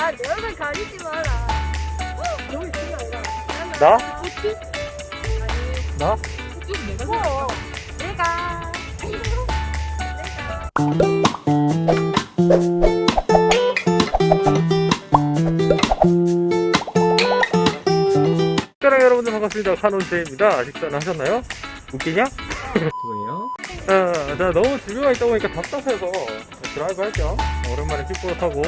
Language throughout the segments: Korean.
아, 내 얼굴 가리지 마라. 너무 지가 아니라. 나? 꽃이? 나? 꽃이 내가 어, 내가. 사랑 여러분들 반갑습니다. 카논제입니다. 식사는 하셨나요? 웃기냐? 죄송해요. 자, 자, 너무 집에만 있다 보니까 답답해서 드라이브 할겸 오랜만에 킥보드 타고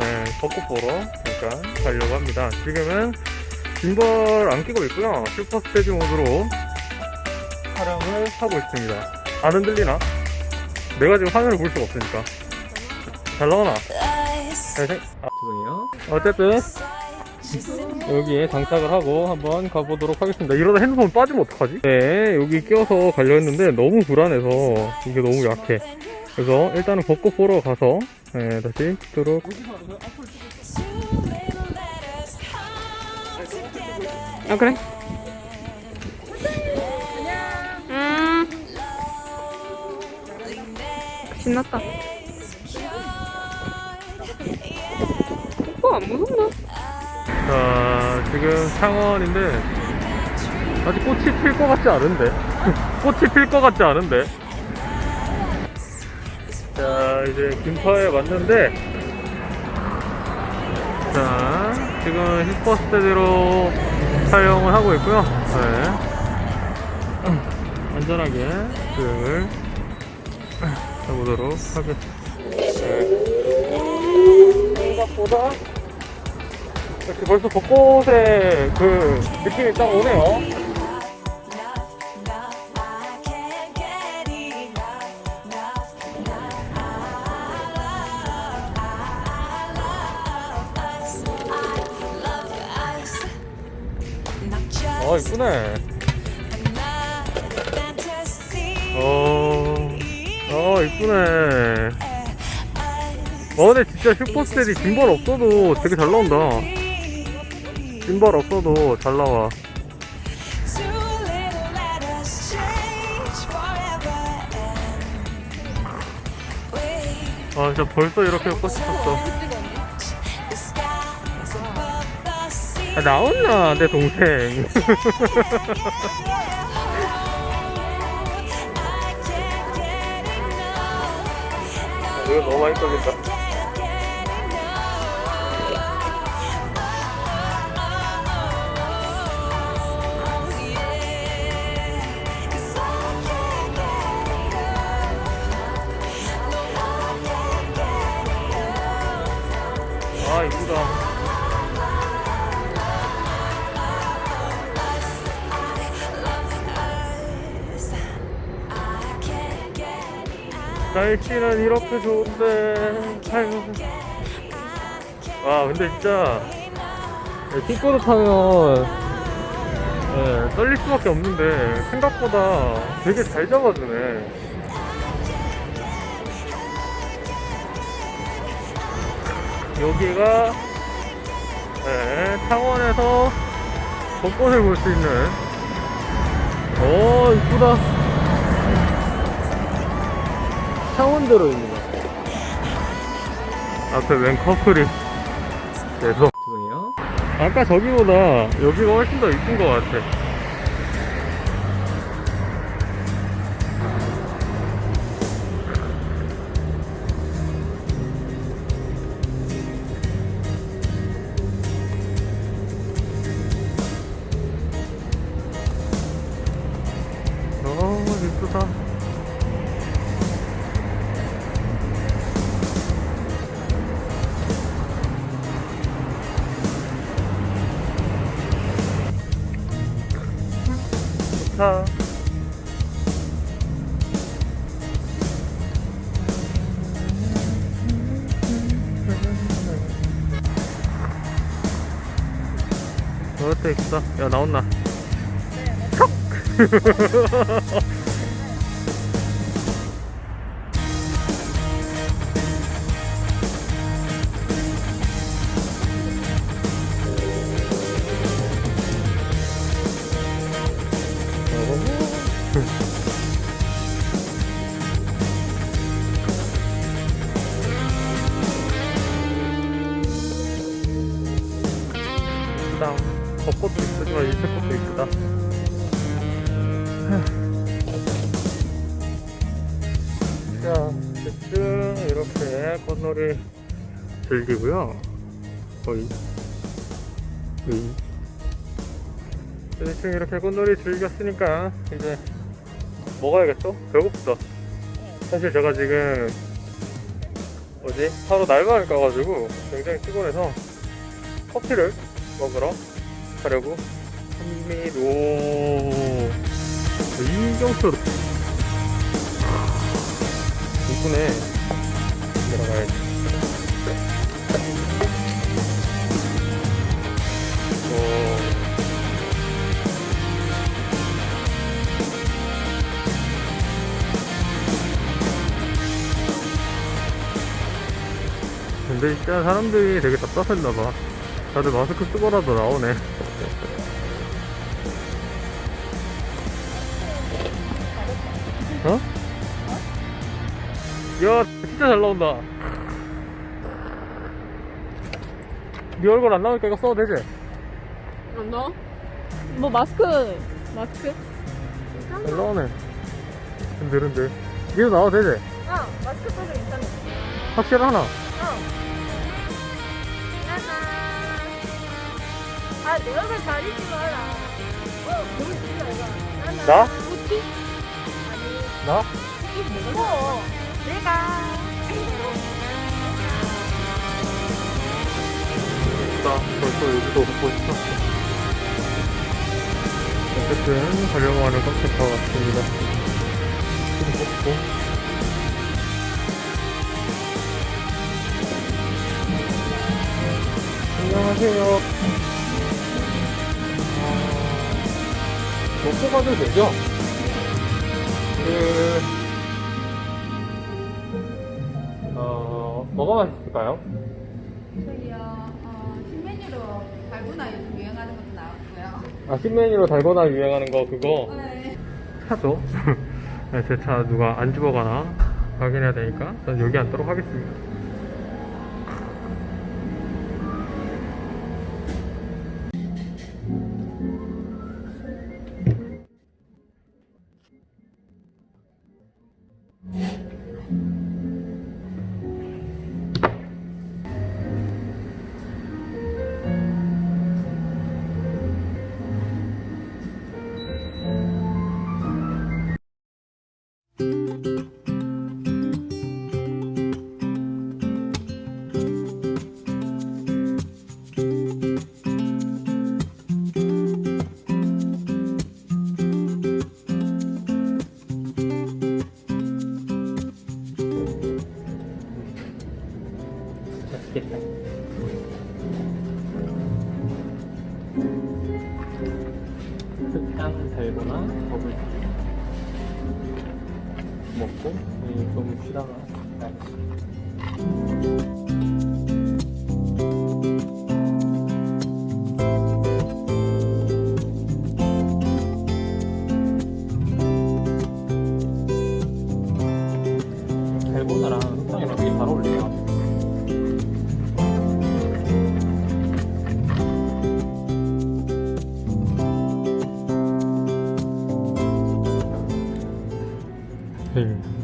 네, 벚꽃 보러 잠깐 가려고 합니다. 지금은 짐벌 안 끼고 있고요. super steady 모드로 촬영을 하고 있습니다. 안 흔들리나? 내가 지금 화면을 볼 수가 없으니까. 잘 나오나? 잘 생- 아, 죄송해요. 어쨌든 여기에 장착을 하고 한번 가보도록 하겠습니다. 이러다 핸드폰 빠지면 어떡하지? 네, 여기 끼워서 가려 했는데 너무 불안해서 이게 너무 약해. 그래서 일단은 벚꽃 보러 가서 네, 다시 찍도록. 아 그래? 음. 신났다. 오빠 안 무섭나? 자, 지금 창원인데 아직 꽃이 필 것 같지 않은데? 꽃이 필 것 같지 않은데 자 이제 김파에 왔는데 자 지금 힙버스테디로 촬영을 하고 있고요 네. 안전하게 주행을 해보도록 하겠습니다 네. 생각보다 이렇게 벌써 벚꽃의 그 느낌이 딱 오네요. 아 이쁘네. 어, 아 이쁘네. 어 근데 진짜 슈퍼스텔이 짐벌 없어도 되게 잘 나온다. 짐벌 없어도 잘 나와. 아 진짜 벌써 이렇게 꽃이 폈어. 아, 나온나 내 동생. 이거 너무 많이 떨린다. 날씨는 이렇게 좋은데. 와 근데 진짜 킥보드 타면 예, 떨릴 수밖에 없는데 생각보다 되게 잘 잡아주네. 여기가 예, 창원에서 벚꽃을 볼 수 있는. 오 이쁘다 창원대로입니다. 앞에 웬 커플이 계속 죄송해요. 아까 저기보다 여기가 훨씬 더 이쁜 것 같아. 좋다. 어때 이쁘다. 야 나온나. 척. 꽃 꽃놀이 즐기고요. 거의. 대충 이렇게 꽃놀이 즐겼으니까 이제 먹어야겠죠? 배고프다. 사실 제가 지금 뭐지? 하루 날밤을 까가지고 굉장히 피곤해서 커피를 먹으러 가려고 합니다. 이경수 이쁘네. 오. 근데 진짜 사람들이 되게 답답했나봐. 다들 마스크 쓰고라도 나오네. 야, 진짜 잘 나온다. 네 얼굴 안 나오니까 이거 써도 되지? 안 나와? 뭐 마스크 마스크? 잘 나오네. 흔들흔들. 니도 나와도 되지? 어, 마스크 써도 괜찮아. 확실하나? 어. 짜잔. 아, 내 얼굴 가리지 마라. 어, 너무 진짜 이거. 짜잔. 나? 뭐지? 아니, 나? 뭐? 내가. 나 벌써 여기도 오고 있어. 어쨌든 가려고 하는 카페가 왔습니다. 좀 먹고. 안녕하세요. 아, 먹고 가도 되죠? 그, 뭐가 맛있을까요? 저기요, 어, 신메뉴로 달고나 요즘 유행하는 것도 나왔고요. 아, 신메뉴로 달고나 유행하는 거 그거 네. 차죠. 네, 제차 누가 안 집어가나 확인해야 되니까 전 여기 앉도록 하겠습니다.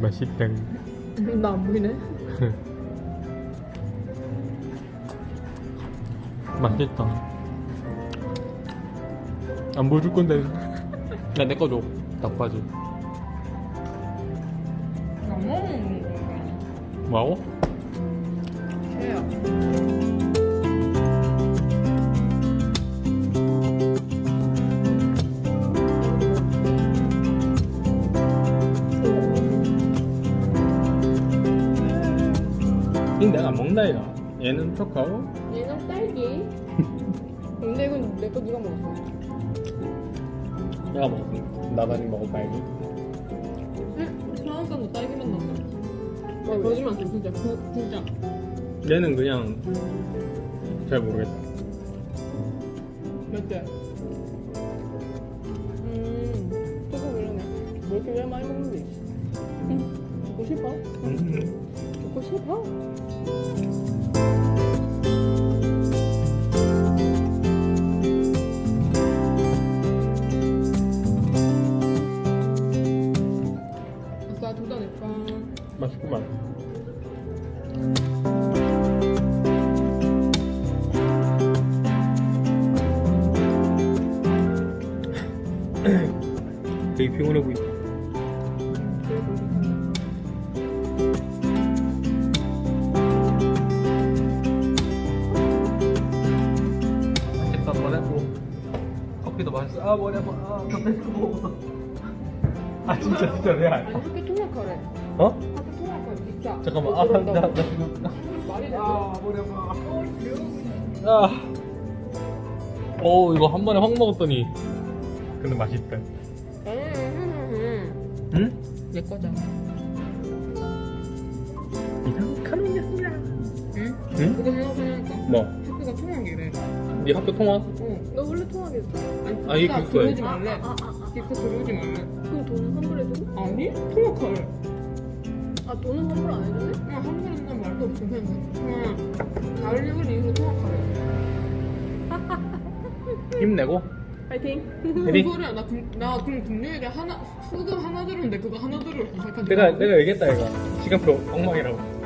맛있다. 나 안 보이네. 맛있다. 안 보여줄 건데. 나내거 줘. 닭바지. 뭐하고? 죄야. 안 이가. 얘는 초코. 얘는 딸기. 근데 이건 내 거 누가 먹었어? 내가 먹었어. 나단이 먹어봐야지. 응? 상한가도 딸기만 나온다. 와, 거짓말 안 쳐, 진짜. 그, 진짜. 얘는 그냥 잘 모르겠다. 몇 개? 음, 조금 그러네. 뭐 이렇게 왜 많이 먹는데? 응, 먹고 싶어? 음. 먹고 싶어? 아싸 둘다 내꺼 맛있구만 되게 피곤해 보이지? 맛있어. 아, 머리 아파. 아. 아, 진짜, 진짜, 레알. 학교 통학하래. 어? 학교 통학하래 진짜. 잠깐만, 너 아, 나, 나 그런다고. 지금. 말이 돼. 아, 머리 아파. 아. 오, 이거 한 번에 확 먹었더니. 근데 맛있다. 음, 응? 내 거잖아. 이상 카노니였습니다. 응? 응? 그거 생각하니까 뭐? 학교가 통학이래. 네 학교 통화? 어. 너 원래 통화겠어. 아니, 아, 그거야. 들어오지 말래. 아, 아, 아. 기껏 들어오지 말래. 그럼 돈 환불해줘? 아니? 통학하래. 아, 돈은 환불 안 해주네? 그냥 한 번은 말도 없어. 그냥 그냥 달력을 이유로 통학하래. 힘내고. 파이팅. 무슨 소리야? 나, 금, 나 그럼 금요일에 하나, 수급 하나 들었는데 그거 하나 들을 시작한 내가, 내가 얘기했다, 이거. 시간표 엉망이라고.